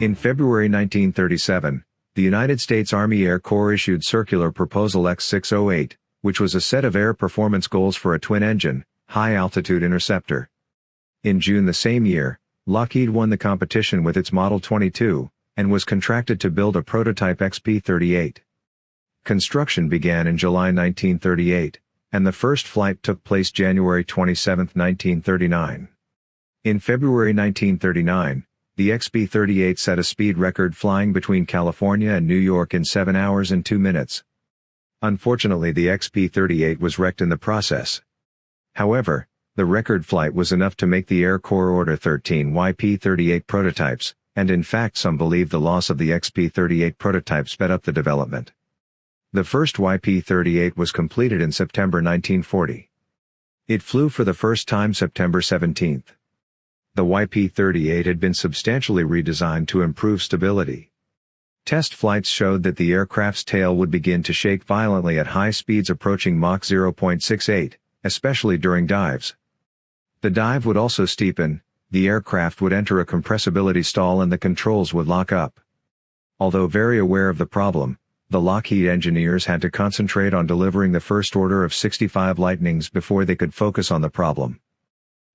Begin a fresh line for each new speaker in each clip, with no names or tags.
In February 1937, the United States Army Air Corps issued Circular Proposal X-608, which was a set of air performance goals for a twin-engine, high-altitude interceptor. In June the same year, Lockheed won the competition with its Model 22, and was contracted to build a prototype XP-38. Construction began in July 1938, and the first flight took place January 27, 1939. In February 1939, the XP-38 set a speed record flying between California and New York in 7 hours and 2 minutes. Unfortunately the XP-38 was wrecked in the process. However, the record flight was enough to make the Air Corps order 13 YP-38 prototypes, and in fact some believe the loss of the XP-38 prototype sped up the development. The first YP-38 was completed in September 1940. It flew for the first time September 17. The YP-38 had been substantially redesigned to improve stability. Test flights showed that the aircraft's tail would begin to shake violently at high speeds approaching Mach 0.68, especially during dives. The dive would also steepen, the aircraft would enter a compressibility stall and the controls would lock up. Although very aware of the problem, the Lockheed engineers had to concentrate on delivering the first order of 65 Lightnings before they could focus on the problem.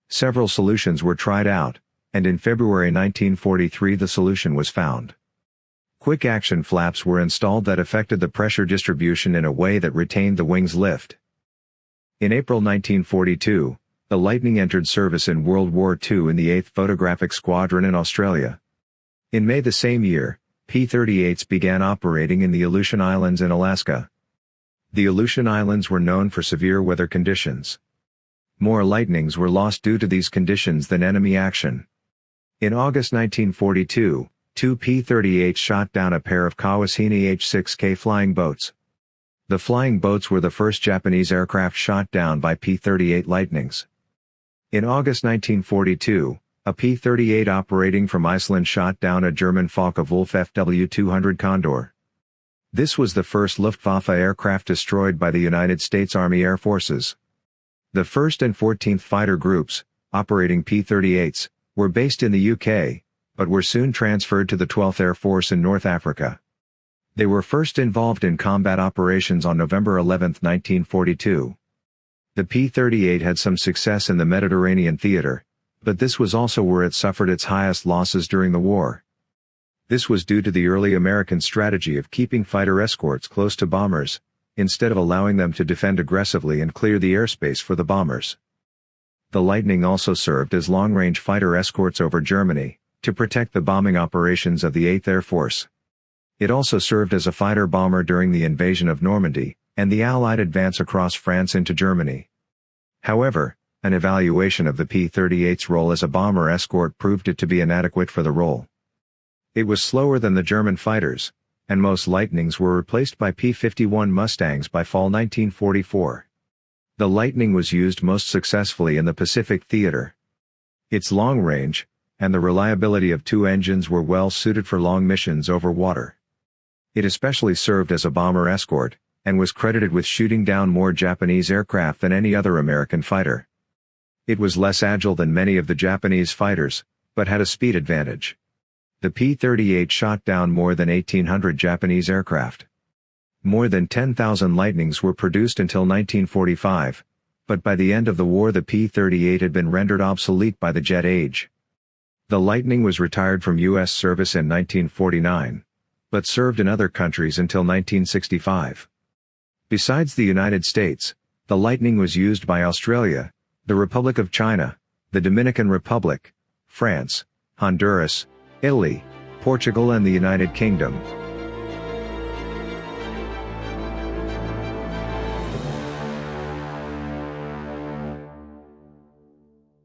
Several solutions were tried out, and in February 1943 the solution was found. Quick action flaps were installed that affected the pressure distribution in a way that retained the wing's lift. In April 1942, the Lightning entered service in World War II in the 8th Photographic Squadron in Australia. In May the same year, P-38s began operating in the Aleutian Islands in Alaska. The Aleutian Islands were known for severe weather conditions. More lightnings were lost due to these conditions than enemy action. In August 1942, two P-38s shot down a pair of Kawanishi H-6K flying boats. The flying boats were the first Japanese aircraft shot down by P-38 Lightnings. In August 1942, a P-38 operating from Iceland shot down a German Focke-Wulf FW-200 Condor. This was the first Luftwaffe aircraft destroyed by the United States Army Air Forces. The 1st and 14th Fighter Groups, operating P-38s, were based in the UK, but were soon transferred to the 12th Air Force in North Africa. They were first involved in combat operations on November 11, 1942. The P-38 had some success in the Mediterranean theater, but this was also where it suffered its highest losses during the war. This was due to the early American strategy of keeping fighter escorts close to bombers, instead of allowing them to defend aggressively and clear the airspace for the bombers. The Lightning also served as long-range fighter escorts over Germany, to protect the bombing operations of the 8th Air Force. It also served as a fighter bomber during the invasion of Normandy, and the Allied advance across France into Germany. However, an evaluation of the P-38's role as a bomber escort proved it to be inadequate for the role. It was slower than the German fighters, and most Lightnings were replaced by P-51 Mustangs by fall 1944. The Lightning was used most successfully in the Pacific Theater. Its long range, and the reliability of two engines were well suited for long missions over water. It especially served as a bomber escort, and was credited with shooting down more Japanese aircraft than any other American fighter. It was less agile than many of the Japanese fighters, but had a speed advantage. The P-38 shot down more than 1,800 Japanese aircraft. More than 10,000 Lightnings were produced until 1945, but by the end of the war the P-38 had been rendered obsolete by the jet age. The Lightning was retired from U.S. service in 1949, but served in other countries until 1965. Besides the United States, the Lightning was used by Australia, the Republic of China, the Dominican Republic, France, Honduras, Italy, Portugal and the United Kingdom.